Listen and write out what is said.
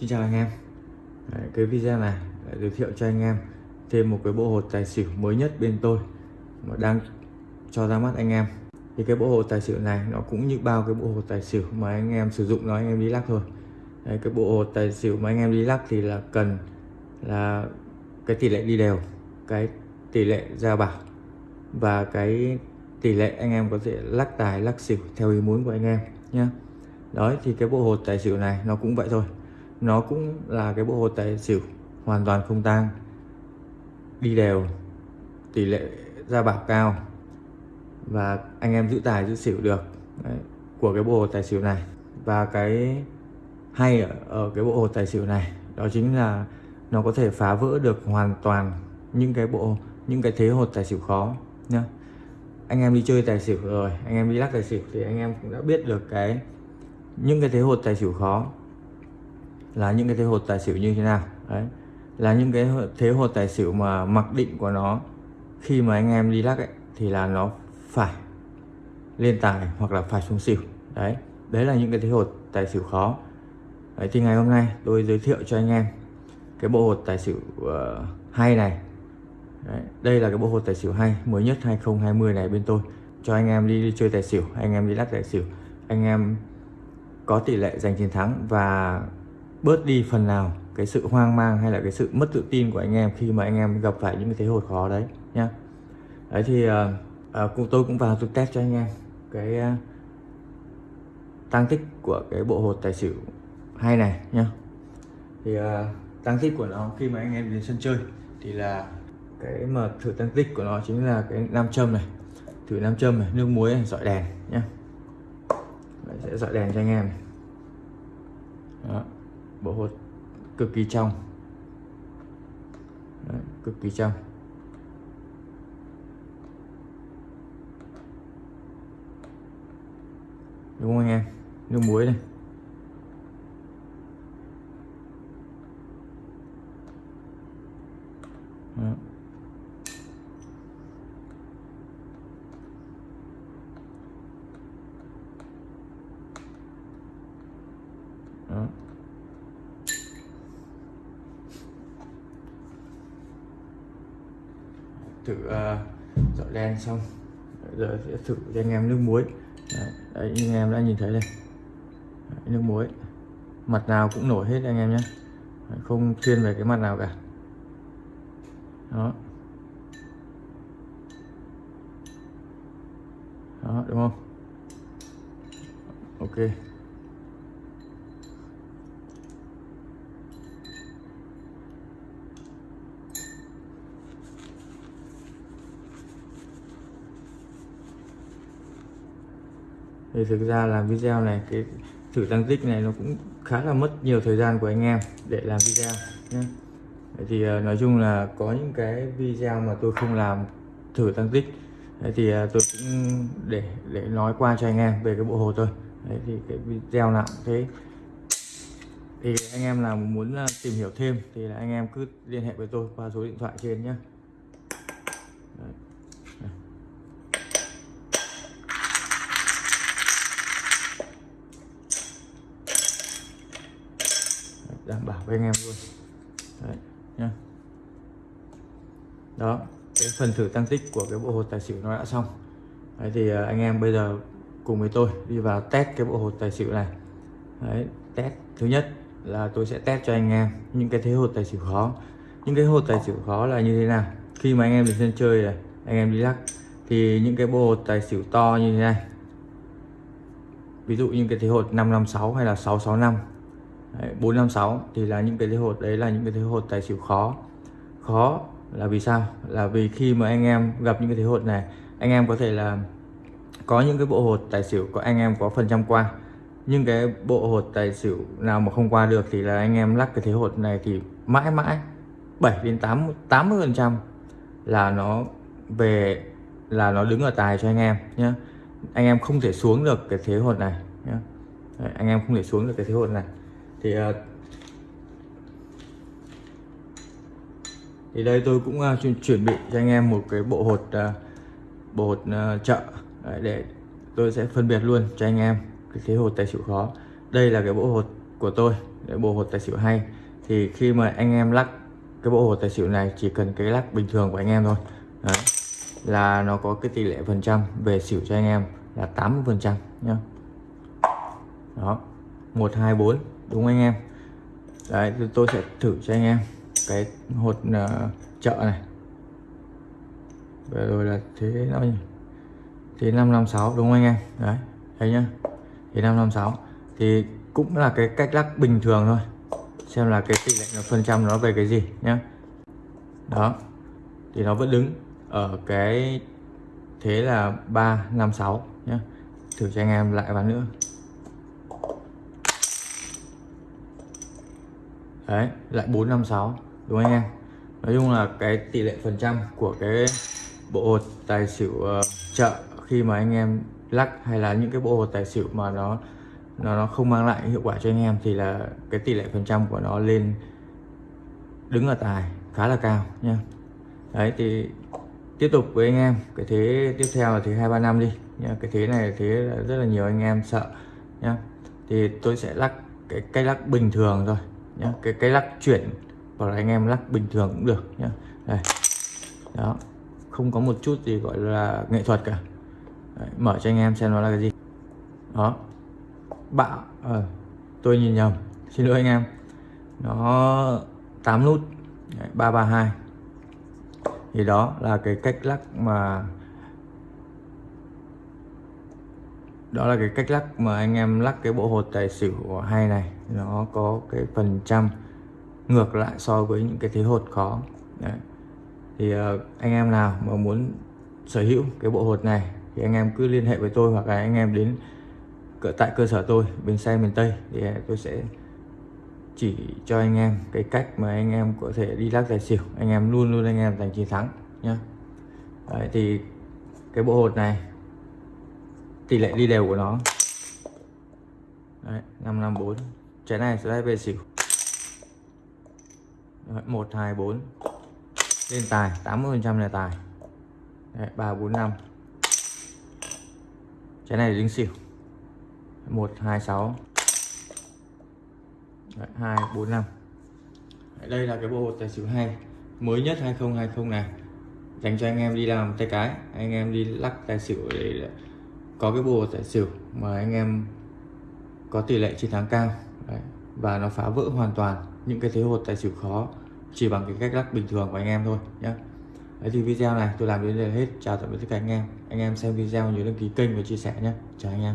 Xin chào anh em. Đấy, Cái video này để giới thiệu cho anh em thêm một cái bộ hột tài xỉu mới nhất bên tôi mà đang cho ra mắt anh em. Thì cái bộ hột tài xỉu này nó cũng như bao cái bộ hột tài xỉu mà anh em sử dụng nó anh em đi lắc thôi. Đấy, cái bộ hột tài xỉu mà anh em đi lắc thì là cần là cái tỷ lệ đi đều cái tỷ lệ ra bảo và cái tỷ lệ anh em có thể lắc tài lắc xỉu theo ý muốn của anh em nhé đó thì cái bộ hột tài xỉu này nó cũng vậy thôi nó cũng là cái bộ hột tài xỉu hoàn toàn không tang. Đi đều tỷ lệ ra bạc cao. Và anh em giữ tài giữ xỉu được Đấy, của cái bộ hột tài xỉu này. Và cái hay ở, ở cái bộ hột tài xỉu này đó chính là nó có thể phá vỡ được hoàn toàn những cái bộ những cái thế hột tài xỉu khó nhá. Anh em đi chơi tài xỉu rồi anh em đi lắc tài xỉu thì anh em cũng đã biết được cái những cái thế hột tài xỉu khó là những cái thế hột tài xỉu như thế nào. Đấy. Là những cái thế hột tài xỉu mà mặc định của nó khi mà anh em đi lắc ấy thì là nó phải lên tài hoặc là phải xuống xỉu. Đấy. Đấy là những cái thế hột tài xỉu khó. Đấy thì ngày hôm nay tôi giới thiệu cho anh em cái bộ hột tài xỉu uh, hay này. Đấy, đây là cái bộ hột tài xỉu hay mới nhất 2020 này bên tôi. Cho anh em đi, đi chơi tài xỉu anh em đi lắc tài xỉu anh em có tỷ lệ giành chiến thắng và bớt đi phần nào cái sự hoang mang hay là cái sự mất tự tin của anh em khi mà anh em gặp phải những cái thế hột khó đấy nhá. Đấy thì uh, uh, tôi cũng vào tôi test cho anh em cái uh, tăng tích của cái bộ hột tài xỉu hay này nhá. Thì uh, tăng tích của nó khi mà anh em đến sân chơi thì là cái mà thử tăng tích của nó chính là cái nam châm này thử nam châm này nước muối này dọi đèn nhá. Đấy, sẽ dọi đèn cho anh em Đó bộ hột cực kỳ trong Đấy, cực kỳ trong đúng không anh em nước muối này Đó. Đó. Thử ờ, uh, dọi đen xong. Giờ sẽ thử cho anh em nước muối. Đấy, đấy anh em đã nhìn thấy đây. Đấy, nước muối. Mặt nào cũng nổi hết anh em nhé. Không thiên về cái mặt nào cả. Đó. Đó đúng không? Ok. Thì thực ra làm video này, cái thử tăng tích này nó cũng khá là mất nhiều thời gian của anh em để làm video nhé thì ờ, nói chung là có những cái video mà tôi không làm thử tăng tích, Đấy thì ờ, tôi cũng để để nói qua cho anh em về cái bộ hồ thôi. Đấy thì cái video nào cũng thế. Thì anh em nào muốn ờ, tìm hiểu thêm thì là anh em cứ liên hệ với tôi qua số điện thoại trên nhé đảm bảo với anh em luôn. Đấy, nhá. đó cái phần thử tăng tích của cái bộ hột tài xỉu nó đã xong. Đấy, thì à, anh em bây giờ cùng với tôi đi vào test cái bộ hột tài xỉu này. Đấy, test thứ nhất là tôi sẽ test cho anh em những cái thế hột tài xỉu khó. Những cái hột tài xỉu khó là như thế nào? Khi mà anh em đến sân chơi này anh em đi lắc thì những cái bộ hột tài xỉu to như thế này. Ví dụ như cái thế hột 556 hay là 665 Đấy, 456 thì là những cái thế hột đấy là những cái thế hột tài xỉu khó. Khó là vì sao? Là vì khi mà anh em gặp những cái thế hột này anh em có thể là có những cái bộ hột tài xỉu có anh em có phần trăm qua. Nhưng cái bộ hột tài xỉu nào mà không qua được thì là anh em lắc cái thế hột này thì mãi mãi 7 đến 8 80 phần trăm là nó về là nó đứng ở tài cho anh em nhé anh em không thể xuống được cái thế hột này nhé anh em không thể xuống được cái thế hột này thì à, thì đây tôi cũng uh, chuẩn bị cho anh em một cái bộ hột uh, bộ hột uh, chợ. Đấy, để tôi sẽ phân biệt luôn cho anh em cái thế hột tài xỉu khó. Đây là cái bộ hột của tôi để bộ hột tài xỉu hay. Thì khi mà anh em lắc cái bộ hột tài xỉu này chỉ cần cái lắc bình thường của anh em thôi. Đấy. là nó có cái tỷ lệ phần trăm về xỉu cho anh em là 80 phần trăm nhá. Đó một hai bốn đúng anh em? Đấy tôi sẽ thử cho anh em cái hột uh, chợ này. Và rồi là thế nó nhỉ? Thế 556 đúng không anh em? Đấy thấy nhá. Thế 556 thì cũng là cái cách lắc bình thường thôi. Xem là cái tỷ lệ nó phần trăm nó về cái gì nhá. Đó thì nó vẫn đứng ở cái thế là 356 nhá. Thử cho anh em lại ván nữa. Đấy lại 456 đúng không anh em? Nói chung là cái tỷ lệ phần trăm của cái bộ hột tài xỉu uh, chợ khi mà anh em lắc hay là những cái bộ hột tài xỉu mà nó nó nó không mang lại hiệu quả cho anh em thì là cái tỷ lệ phần trăm của nó lên đứng ở tài khá là cao nha. Đấy thì tiếp tục với anh em cái thế tiếp theo là thế hai ba năm đi nha. Cái thế này thế là rất là nhiều anh em sợ nhá thì tôi sẽ lắc cái cách lắc bình thường thôi nhá cái cái lắc chuyển hoặc là anh em lắc bình thường cũng được nhá. Đây đó không có một chút gì gọi là nghệ thuật cả. Đấy, mở cho anh em xem nó là cái gì. Đó bạo à, tôi nhìn nhầm xin lỗi anh em. Nó 8 nút Đấy, 332 thì đó là cái cách lắc mà đó là cái cách lắc mà anh em lắc cái bộ hột tài xỉu hay này. Nó có cái phần trăm ngược lại so với những cái thế hột khó. Đấy. thì uh, anh em nào mà muốn sở hữu cái bộ hột này thì anh em cứ liên hệ với tôi hoặc là anh em đến tại cơ sở tôi bên xe miền Tây thì ờ, tôi sẽ chỉ cho anh em cái cách mà anh em có thể đi lắc tài xỉu. Anh em luôn luôn anh em giành chiến thắng nhá. Đấy, thì cái bộ hột này tỷ lệ đi đều của nó. Đấy, 554 trái này sẽ về xỉu. Đấy, 124 lên tài 80 phần trăm là tài. Đấy, 345 trái này dính xỉu. 126 Đấy, 245 Đấy, đây là cái bộ hột tài xỉu hay mới nhất 2020 này. Dành cho anh em đi làm tay cái anh em đi lắc tài xỉu để có cái bộ tài xỉu mà anh em có tỷ lệ chiến thắng cao. Đấy. và nó phá vỡ hoàn toàn những cái thế hột tài xỉu khó chỉ bằng cái cách lắc bình thường của anh em thôi nhé Đấy, thì video này tôi làm đến đây là hết. Chào tạm biệt tất cả anh em. Anh em xem video nhớ đăng ký kênh và chia sẻ nhé chào anh em.